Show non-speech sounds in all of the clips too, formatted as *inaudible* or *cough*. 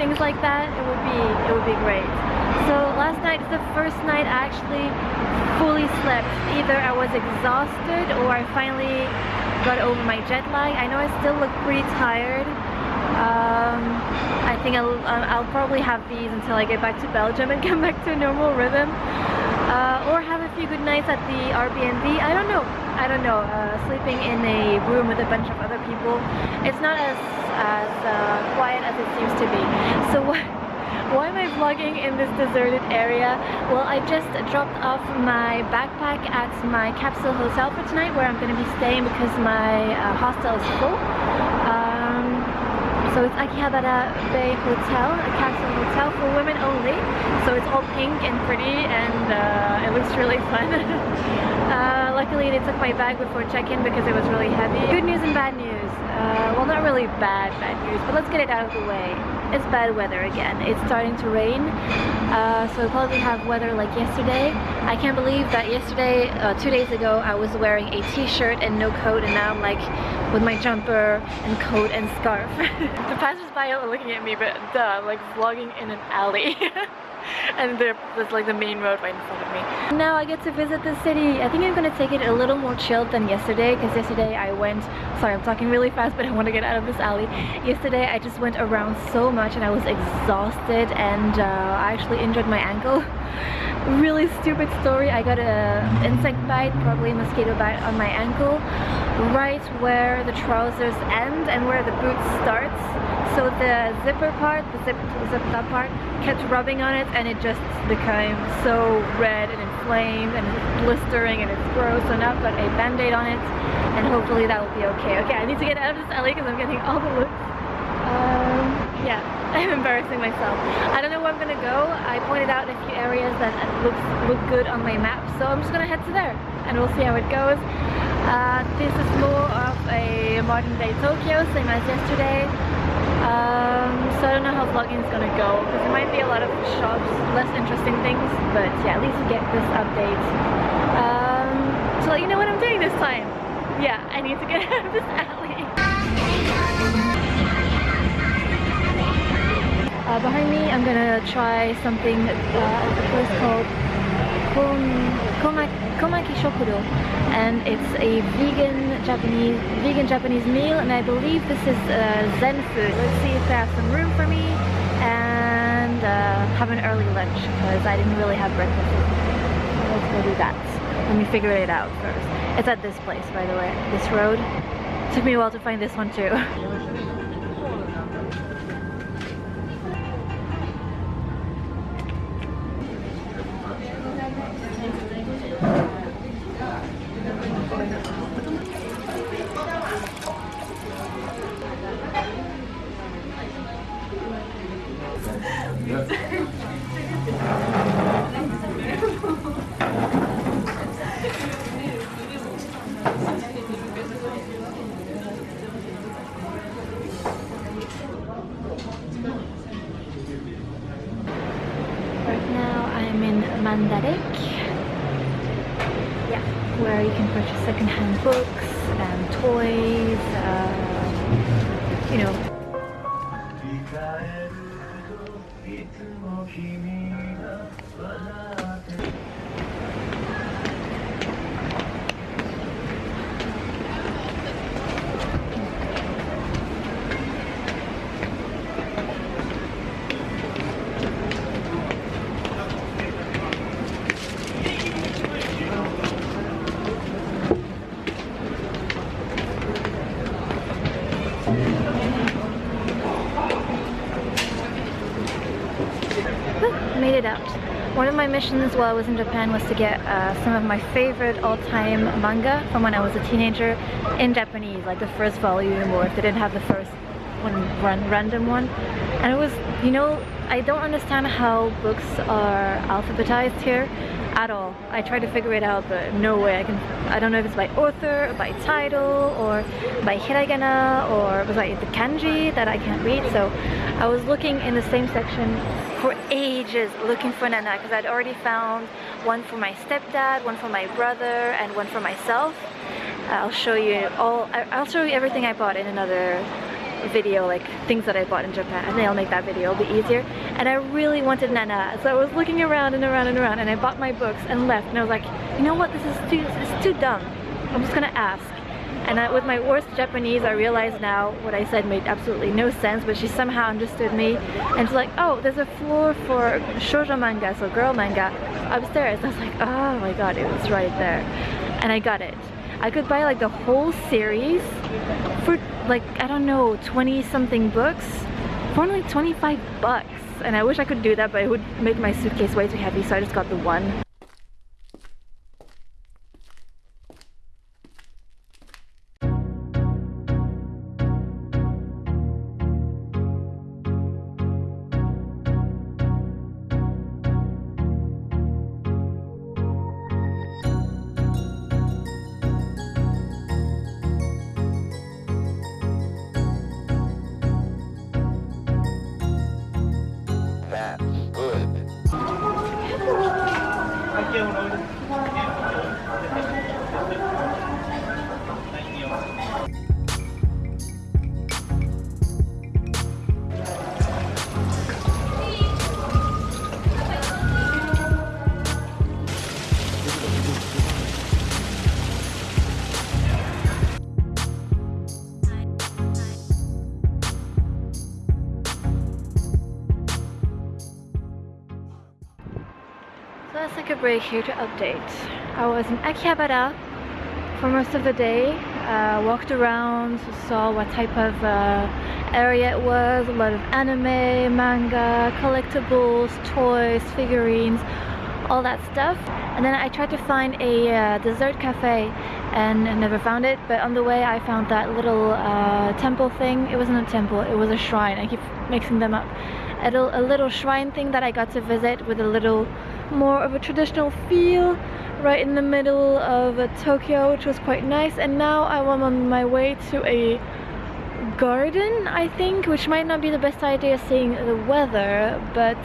things like that, it would be it would be great. So last night is the first night I actually fully slept. Either I was exhausted or I finally got over my jet lag. I know I still look pretty tired. Um, I think I'll, I'll probably have these until I get back to Belgium and *laughs* come back to a normal rhythm. Uh, or have a few good nights at the Airbnb. I don't know. I don't know. Uh, sleeping in a room with a bunch of other people, it's not as as uh, quiet as it seems to be. So? *laughs* Why am I vlogging in this deserted area? Well, I just dropped off my backpack at my capsule hotel for tonight where I'm going to be staying because my uh, hostel is full. Um, so it's Akihabara Bay Hotel, a capsule hotel for women only. So it's all pink and pretty and uh, it looks really fun. *laughs* uh, luckily they took my bag before check-in because it was really heavy. Good news and bad news. Uh, well not really bad bad news, but let's get it out of the way. It's bad weather again. It's starting to rain. Uh, so we'll probably have weather like yesterday. I can't believe that yesterday, uh, two days ago, I was wearing a t-shirt and no coat and now I'm like with my jumper and coat and scarf. *laughs* the passers-by are looking at me, but duh, I'm like vlogging in an alley. *laughs* *laughs* and there's like the main road right in front of me. Now I get to visit the city. I think I'm gonna take it a little more chilled than yesterday because yesterday I went, sorry I'm talking really fast *laughs* but I want to get out of this alley. Yesterday I just went around so much and I was exhausted and uh, I actually injured my ankle. *laughs* really stupid story. I got a insect bite, probably a mosquito bite on my ankle right where the trousers end and where the boot starts. So the zipper part, the zip, zipped up part, kept rubbing on it and it just became so red and inflamed and blistering and it's gross. Now I've got a band-aid on it and hopefully that will be okay. Okay, I need to get out of this alley because I'm getting all the looks. Um, yeah, *laughs* I'm embarrassing myself. I don't know where I'm gonna go. I pointed out a few areas that look, look good on my map, so I'm just gonna head to there and we'll see how it goes. Uh, this is more of a modern day Tokyo, same as yesterday. Um, so I don't know how vlogging is gonna go because there might be a lot of shops, less interesting things, but yeah, at least you get this update. Um, so you know what I'm doing this time. Yeah, I need to get *laughs* out of this alley. Uh, behind me, I'm gonna try something uh, at a place called Komaki Shokudo and it's a vegan Japanese vegan Japanese meal and I believe this is uh, Zen food. Let's see if they have some room for me and uh, have an early lunch because I didn't really have breakfast. Let's go do that. Let me figure it out first. It's at this place by the way, this road. Took me a while to find this one too. Mandarake. Yeah, where you can purchase secondhand books and toys, uh, you know, いつも君が笑って made it out. One of my missions while I was in Japan was to get uh, some of my favorite all-time manga from when I was a teenager in Japanese, like the first volume or if they didn't have the first one, run, random one. And it was, you know, I don't understand how books are alphabetized here at all. I tried to figure it out, but no way I can. I don't know if it's by author, or by title, or by hiragana, or was by the kanji that I can't read. So I was looking in the same section for ages looking for Nana because I'd already found one for my stepdad, one for my brother, and one for myself. Uh, I'll show you all. I'll show you everything I bought in another video like things that I bought in Japan. I think I'll make that video, it'll be easier. And I really wanted Nana, so I was looking around and around and around and I bought my books and left and I was like, you know what, this is too, this is too dumb. I'm just gonna ask. And I, with my worst Japanese, I realize now what I said made absolutely no sense, but she somehow understood me. And she's like, oh, there's a floor for shoujo manga, so girl manga, upstairs. I was like, oh my god, it was right there. And I got it. I could buy like the whole series for like, I don't know, 20 something books for only 25 bucks. And I wish I could do that, but it would make my suitcase way too heavy, so I just got the one. Break here to update. I was in Akihabara for most of the day, uh, walked around, saw what type of uh, area it was, a lot of anime, manga, collectibles, toys, figurines, all that stuff. And then I tried to find a uh, dessert cafe and never found it, but on the way I found that little uh, temple thing. It wasn't a temple, it was a shrine. I keep mixing them up. A little, a little shrine thing that I got to visit with a little more of a traditional feel right in the middle of uh, Tokyo, which was quite nice. And now I'm on my way to a garden, I think, which might not be the best idea seeing the weather, but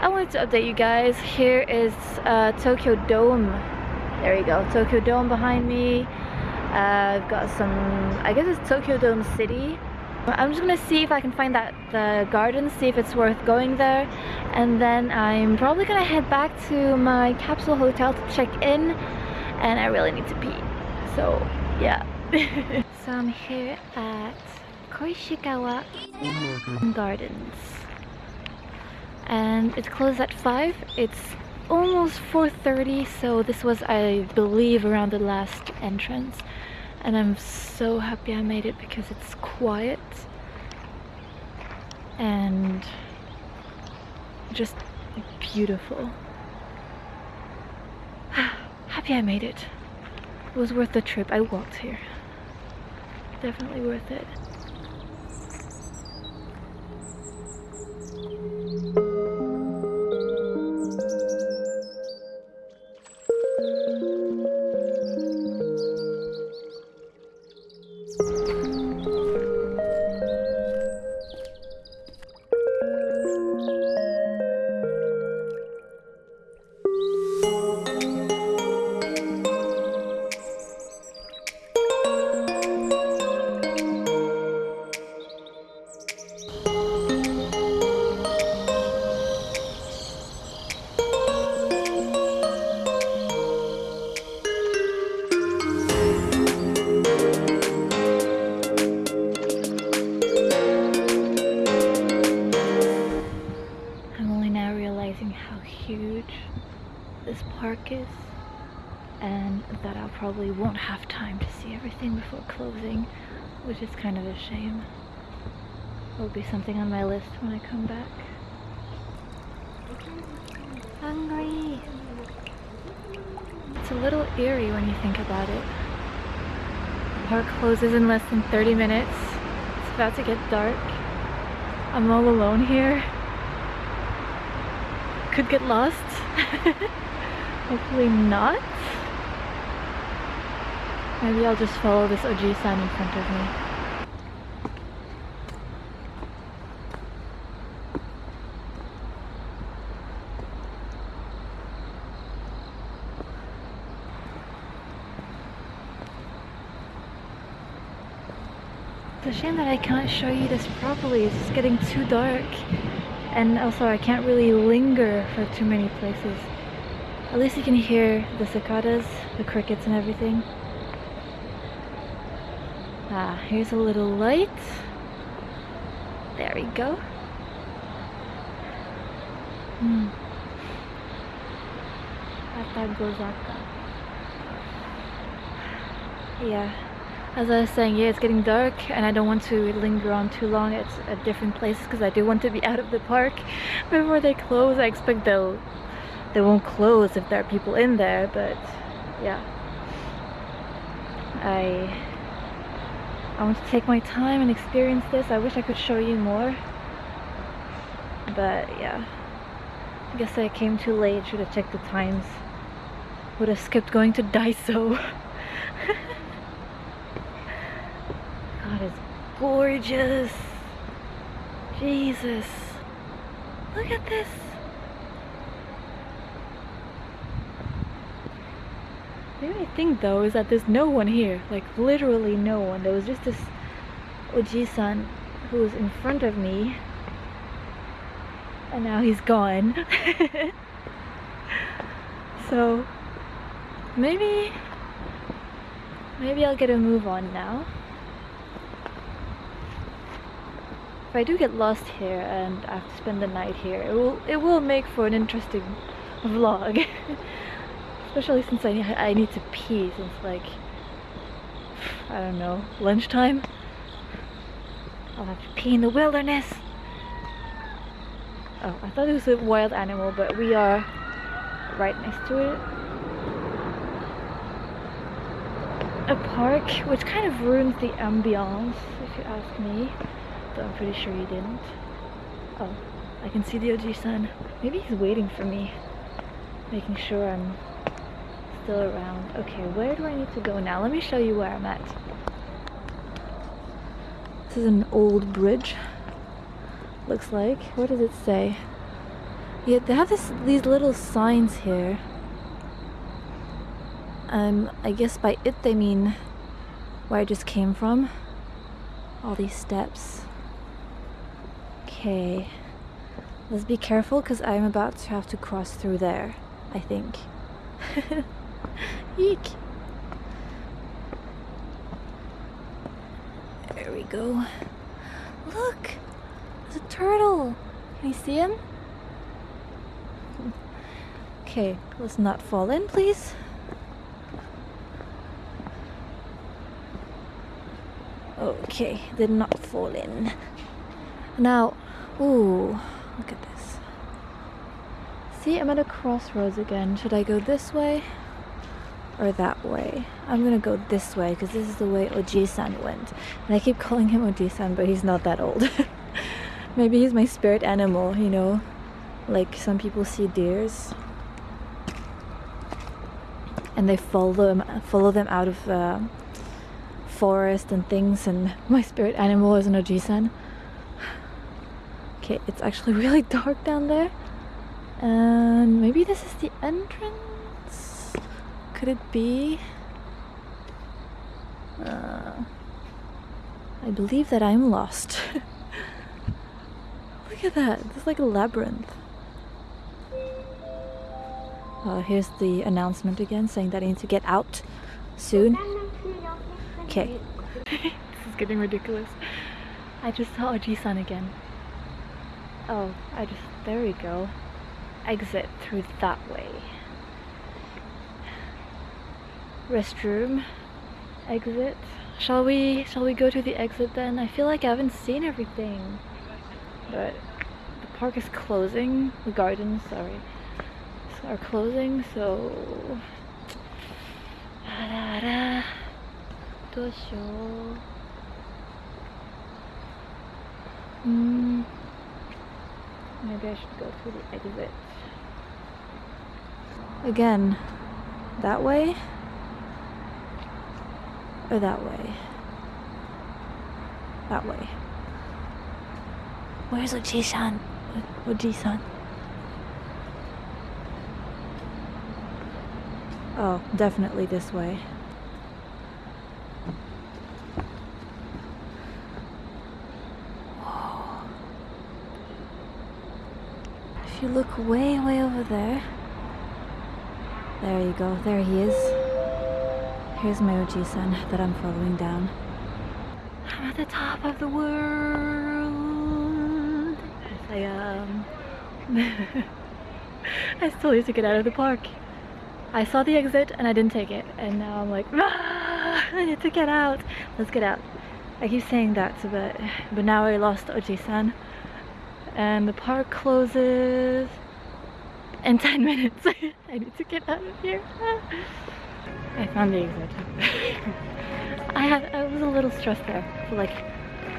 I wanted to update you guys. Here is uh, Tokyo Dome. There you go, Tokyo Dome behind me. Uh, I've got some, I guess it's Tokyo Dome City. I'm just gonna see if I can find that the garden, see if it's worth going there, and then I'm probably gonna head back to my capsule hotel to check in, and I really need to pee. So yeah. *laughs* so I'm here at Koishikawa Gardens, and it's closed at five. It's almost 4:30, so this was, I believe, around the last entrance and I'm so happy I made it because it's quiet and just beautiful. *sighs* happy I made it. It was worth the trip. I walked here. Definitely worth it. Realizing how huge this park is and that I probably won't have time to see everything before closing, which is kind of a shame. Will be something on my list when I come back. Hungry! It's a little eerie when you think about it. The park closes in less than 30 minutes. It's about to get dark. I'm all alone here. Could get lost. *laughs* Hopefully not. Maybe I'll just follow this OG sign in front of me. It's a shame that I can't show you this properly. It's just getting too dark. And also I can't really linger for too many places. At least you can hear the cicadas, the crickets and everything. Ah, here's a little light. There we go. Hmm. Atagozaka. Yeah. As I was saying, yeah, it's getting dark and I don't want to linger on too long at, at different places because I do want to be *laughs* out of the park before they close. I expect they'll they won't close if there are people in there, but yeah. I I want to take my time and experience this. I wish I could show you more. But yeah. I guess I came too late, should have checked the times. Would have skipped going to *laughs* Daiso. God, it's gorgeous. Jesus. Look at this. The only thing though is that there's no one here. Like literally no one. There was just this Oji-san who was in front of me. And now he's gone. *laughs* so maybe maybe I'll get a move on now. If I do get lost here and I have to spend the night here, it will it will make for an interesting *laughs* vlog. *laughs* Especially since I, I need to pee since like, I don't know, lunchtime. I'll have to pee in the wilderness. Oh, I thought it was a wild animal, but we are right next to it. A park, which kind of ruins the ambiance, if you ask me. Though I'm pretty sure you didn't. Oh, I can see the Oji-san. Maybe he's waiting for me. Making sure I'm still around. Okay, where do I need to go now? Let me show you where I'm at. This is an old bridge. Looks like. What does it say? Yeah, they have this these little signs here. Um, I guess by it they mean where I just came from. All these steps. Okay. Let's be careful because I'm about to have to cross through there, I think. *laughs* Eek. There we go. Look! There's a turtle! Can you see him? Okay, let's not fall in, please. Okay, did not fall in. Now, ooh, look at this. See, I'm at a crossroads again. Should I go this way or that way? I'm gonna go this way because this is the way Oji-san went. And I keep *laughs* calling him Oji-san, but he's not that old. *laughs* Maybe he's my spirit animal, you know? Like some people see deers and they follow them, follow them out of the forest and things and *laughs* my spirit animal is an Oji-san. Okay, it's actually *laughs* really dark down there. And maybe this is the entrance? Could it be? Uh, I believe that I'm lost. *laughs* Look at that, it's like a labyrinth. Uh, here's the announcement again saying that I need to get out soon. Okay. *laughs* this is getting ridiculous. I just saw Oji-san again. Oh, I just, there we go exit through that way. Restroom, exit. Shall we, shall we go to the exit then? I feel like I haven't seen everything. But the park is closing, the gardens, sorry, are closing, so... *sighs* Hmm. Maybe I should go through the exit. Again, that way or that way? That way. Where's Oji-san? Oji-san? Oh, definitely this way. You look way, way over there, there you go, there he is. Here's my Oji-san that I'm following down. I'm at the top of the world. Yes, I am. *laughs* I still need to get out of the park. I saw the exit and I didn't take it, and now I'm like, ah, I need to get out. Let's get out. I keep saying that, but but now I lost Oji-san, and the park closes in 10 *laughs* minutes. I need to get out of here. I found the exit. I had I was a little stressed there for like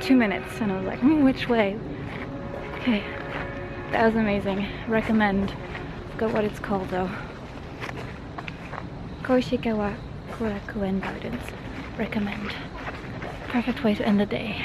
two minutes, and I was like, hmm, which way? Okay, that was amazing. Recommend. Forgot what it's called though. Koishikawa Korakuen Gardens. Recommend. Perfect way to end the day.